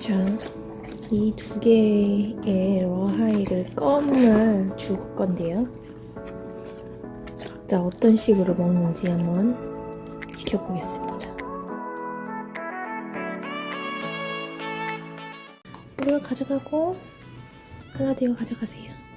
자, 이두 개의 러하이를 껌을 줄 건데요. 각자 어떤 식으로 먹는지 한번 지켜보겠습니다. 이거 가져가고 하나도 이거 가져가세요.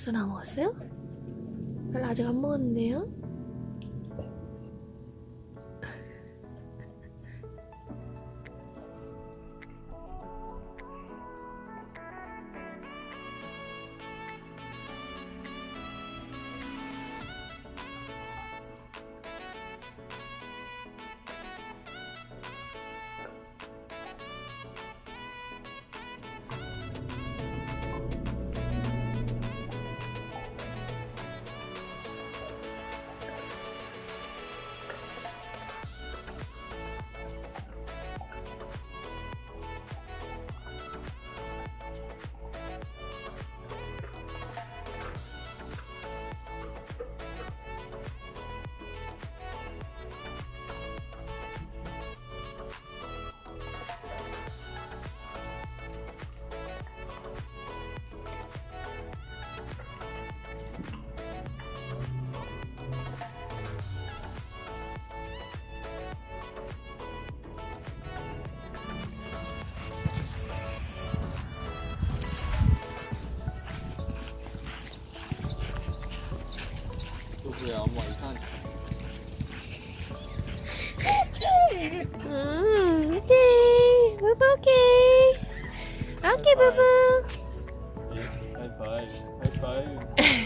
벌써 다 먹었어요? 별로 아직 안 먹었는데요? 누구야 엄마 이상한 음, 오케이. 부부 오케이. 오케이, 부부. 하이파이 하이파이